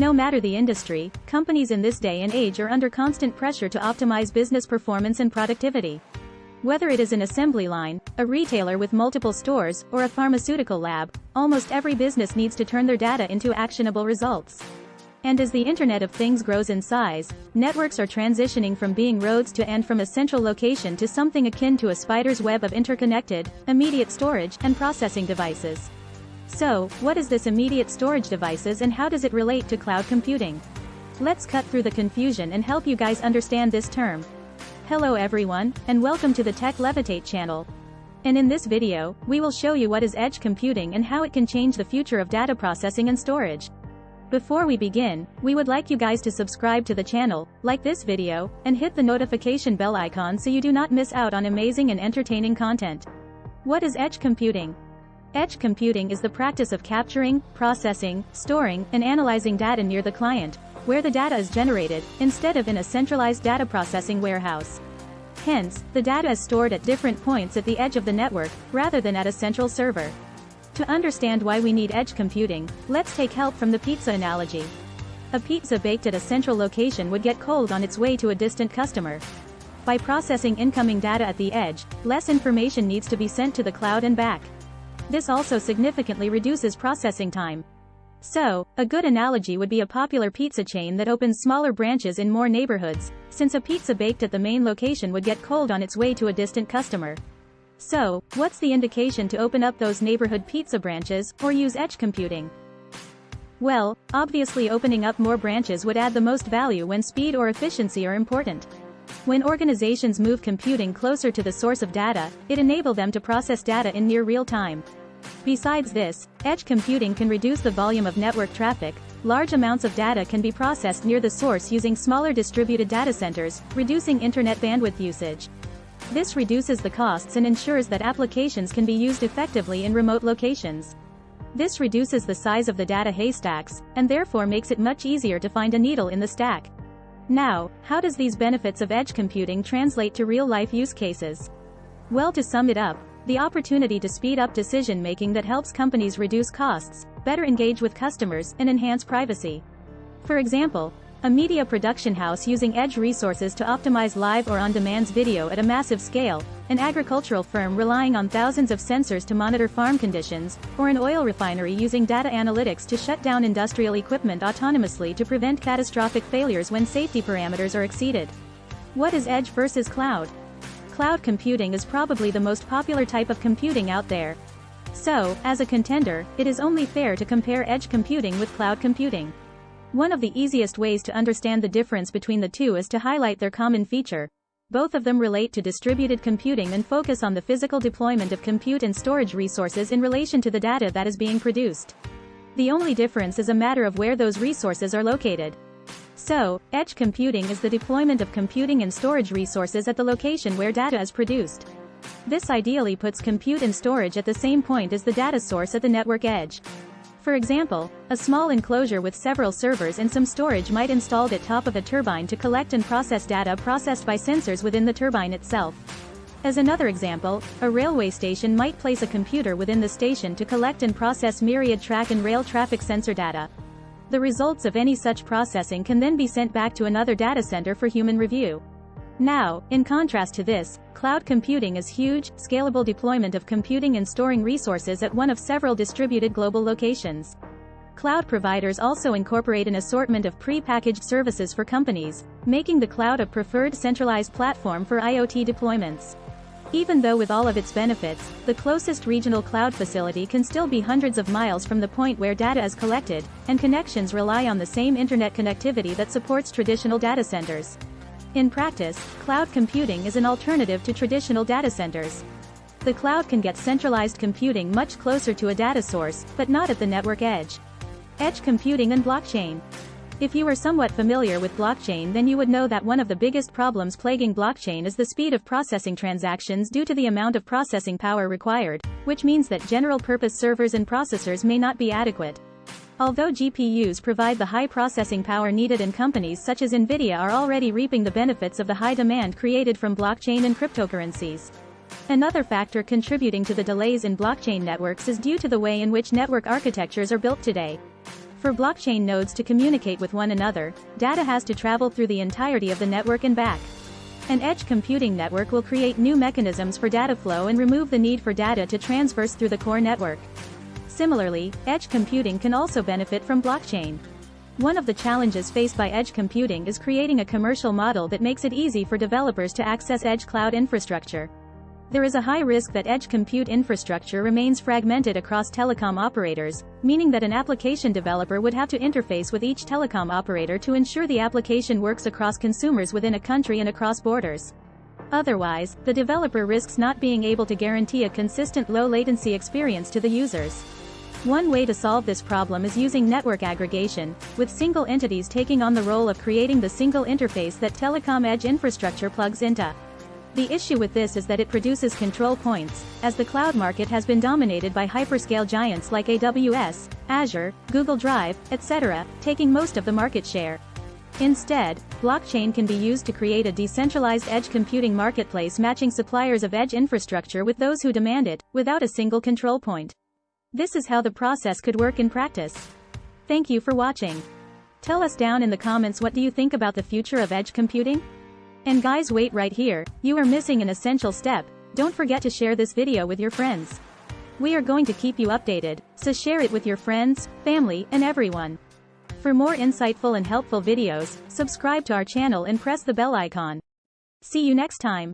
No matter the industry, companies in this day and age are under constant pressure to optimize business performance and productivity. Whether it is an assembly line, a retailer with multiple stores, or a pharmaceutical lab, almost every business needs to turn their data into actionable results. And as the Internet of Things grows in size, networks are transitioning from being roads to and from a central location to something akin to a spider's web of interconnected, immediate storage, and processing devices. So, what is this immediate storage devices and how does it relate to cloud computing? Let's cut through the confusion and help you guys understand this term. Hello everyone, and welcome to the Tech Levitate channel. And in this video, we will show you what is edge computing and how it can change the future of data processing and storage. Before we begin, we would like you guys to subscribe to the channel, like this video, and hit the notification bell icon so you do not miss out on amazing and entertaining content. What is edge computing? Edge computing is the practice of capturing, processing, storing, and analyzing data near the client, where the data is generated, instead of in a centralized data processing warehouse. Hence, the data is stored at different points at the edge of the network, rather than at a central server. To understand why we need edge computing, let's take help from the pizza analogy. A pizza baked at a central location would get cold on its way to a distant customer. By processing incoming data at the edge, less information needs to be sent to the cloud and back. This also significantly reduces processing time. So, a good analogy would be a popular pizza chain that opens smaller branches in more neighborhoods, since a pizza baked at the main location would get cold on its way to a distant customer. So, what's the indication to open up those neighborhood pizza branches, or use edge computing? Well, obviously opening up more branches would add the most value when speed or efficiency are important. When organizations move computing closer to the source of data, it enable them to process data in near real time. Besides this, edge computing can reduce the volume of network traffic, large amounts of data can be processed near the source using smaller distributed data centers, reducing internet bandwidth usage. This reduces the costs and ensures that applications can be used effectively in remote locations. This reduces the size of the data haystacks, and therefore makes it much easier to find a needle in the stack. Now, how does these benefits of edge computing translate to real-life use cases? Well to sum it up, the opportunity to speed up decision making that helps companies reduce costs, better engage with customers, and enhance privacy. For example, a media production house using edge resources to optimize live or on-demand video at a massive scale, an agricultural firm relying on thousands of sensors to monitor farm conditions, or an oil refinery using data analytics to shut down industrial equipment autonomously to prevent catastrophic failures when safety parameters are exceeded. What is edge versus cloud? Cloud computing is probably the most popular type of computing out there. So, as a contender, it is only fair to compare edge computing with cloud computing. One of the easiest ways to understand the difference between the two is to highlight their common feature. Both of them relate to distributed computing and focus on the physical deployment of compute and storage resources in relation to the data that is being produced. The only difference is a matter of where those resources are located. So, edge computing is the deployment of computing and storage resources at the location where data is produced. This ideally puts compute and storage at the same point as the data source at the network edge. For example, a small enclosure with several servers and some storage might installed at top of a turbine to collect and process data processed by sensors within the turbine itself. As another example, a railway station might place a computer within the station to collect and process myriad track and rail traffic sensor data. The results of any such processing can then be sent back to another data center for human review. Now, in contrast to this, cloud computing is huge, scalable deployment of computing and storing resources at one of several distributed global locations. Cloud providers also incorporate an assortment of pre-packaged services for companies, making the cloud a preferred centralized platform for IoT deployments. Even though with all of its benefits, the closest regional cloud facility can still be hundreds of miles from the point where data is collected, and connections rely on the same internet connectivity that supports traditional data centers. In practice, cloud computing is an alternative to traditional data centers. The cloud can get centralized computing much closer to a data source, but not at the network edge. Edge computing and blockchain. If you are somewhat familiar with blockchain then you would know that one of the biggest problems plaguing blockchain is the speed of processing transactions due to the amount of processing power required, which means that general-purpose servers and processors may not be adequate. Although GPUs provide the high processing power needed and companies such as Nvidia are already reaping the benefits of the high demand created from blockchain and cryptocurrencies. Another factor contributing to the delays in blockchain networks is due to the way in which network architectures are built today. For blockchain nodes to communicate with one another, data has to travel through the entirety of the network and back. An edge computing network will create new mechanisms for data flow and remove the need for data to transverse through the core network. Similarly, edge computing can also benefit from blockchain. One of the challenges faced by edge computing is creating a commercial model that makes it easy for developers to access edge cloud infrastructure. There is a high risk that edge compute infrastructure remains fragmented across telecom operators, meaning that an application developer would have to interface with each telecom operator to ensure the application works across consumers within a country and across borders. Otherwise, the developer risks not being able to guarantee a consistent low latency experience to the users. One way to solve this problem is using network aggregation, with single entities taking on the role of creating the single interface that telecom edge infrastructure plugs into. The issue with this is that it produces control points, as the cloud market has been dominated by hyperscale giants like AWS, Azure, Google Drive, etc., taking most of the market share. Instead, blockchain can be used to create a decentralized edge computing marketplace matching suppliers of edge infrastructure with those who demand it, without a single control point. This is how the process could work in practice. Thank you for watching. Tell us down in the comments what do you think about the future of edge computing? And guys wait right here, you are missing an essential step, don't forget to share this video with your friends. We are going to keep you updated, so share it with your friends, family, and everyone. For more insightful and helpful videos, subscribe to our channel and press the bell icon. See you next time.